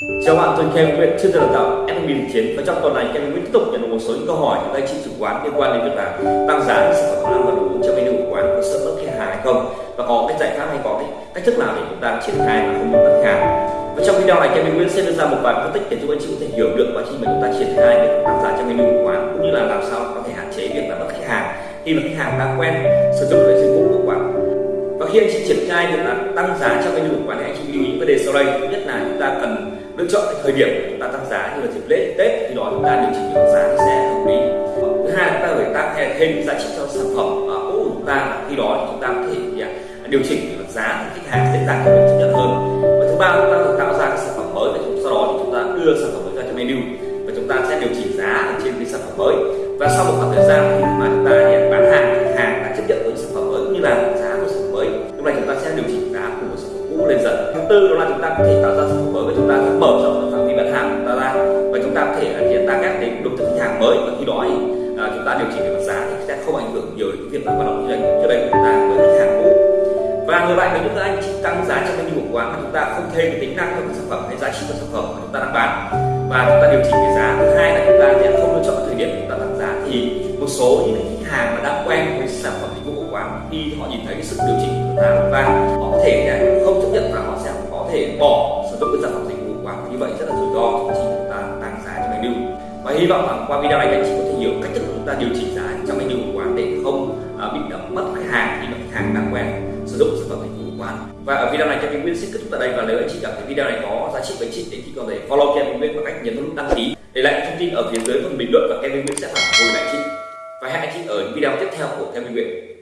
Chào bạn, tôi Kevin Nguyễn, chuyên gia đào tạo admin chiến. Và trong tuần này Kevin Nguyễn tiếp tục nhận được một số những câu hỏi từ anh chị chủ quán liên quan đến việc là tăng giá những sản phẩm ăn và đồ uống trong menu của quán có sợ mất khách hàng hay không? Và có cái giải pháp hay có cái cách thức nào để chúng ta triển khai mà không bị mất hàng và trong video này Kevin Nguyễn sẽ đưa ra một vài phân tích để giúp anh chị có thể hiểu được quá trình mà chúng ta triển khai việc tăng giá trong menu của quán cũng như là làm sao có thể hạn chế việc là mất khách hàng khi mà khách hàng đã quen sử dụng cái dịch vụ của quán. Và khi anh chị triển khai việc là tăng giá trong menu của quán thì anh chị lưu ý vấn đề sau đây. Nhất là chúng ta cần lựa chọn cái thời điểm chúng ta tăng giá như là dịp lễ tết thì đó chúng ta điều chỉnh được giá thì sẽ hợp lý thứ hai chúng ta phải tăng thêm giá trị cho sản phẩm cũ của chúng ta khi đó thì chúng ta có thể điều chỉnh được giá thì khách hàng dễ dàng chấp nhận hơn và thứ ba chúng ta phải tạo ra cái sản phẩm mới và sau đó thì chúng ta đưa sản phẩm mới ra cho menu và chúng ta sẽ điều chỉnh giá ở trên cái sản phẩm mới và sau một khoảng thời gian khi mà chúng ta bán hàng khách hàng đã chấp nhận với sản phẩm mới cũng như là giá của sản phẩm mới lúc này chúng ta sẽ điều chỉnh tư đó là chúng ta có thể tạo ra sản phẩm mới và chúng ta sẽ mở rộng phạm vi bán hàng của chúng ta ra và chúng ta có thể hiện target đến đối tượng khách hàng mới và khi đó thì à, chúng ta điều chỉnh về mặt giá thì sẽ không ảnh hưởng nhiều đến việc là hoạt động kinh doanh trước đây của chúng ta với khách hàng cũ và ngược lại với những anh chị tăng giá trong menu của quán mà chúng ta không thêm cái tính năng của sản phẩm hay giá trị của sản phẩm mà chúng ta đang bán và chúng ta điều chỉnh cái giá thứ hai là chúng ta sẽ không lựa chọn thời điểm chúng ta tăng giá thì một số những khách hàng mà đã quen với sản phẩm dịch vụ của quán khi họ nhìn thấy cái sự điều chỉnh của giá và như vậy rất là rủi ro khi chúng ta tăng giá trong menu và hy vọng rằng qua video này anh chị có thể hiểu cách thức chúng ta điều chỉnh giá trong menu của quán để không à, bị đóng mất khách hàng khi mà khách hàng đang quen sử dụng sản phẩm dịch vụ của quán. Và ở video này, Kevin nguyên xin kết thúc tại đây. Và nếu anh chị cảm thấy video này có giá trị với chị, thì chị có thể follow Kevin nguyên bằng cách nhấn nút đăng ký để lại thông tin ở phía dưới phần bình luận và Kevin nguyên sẽ phản hồi lại chị. Và hẹn anh chị ở những video tiếp theo của Kevin nguyên.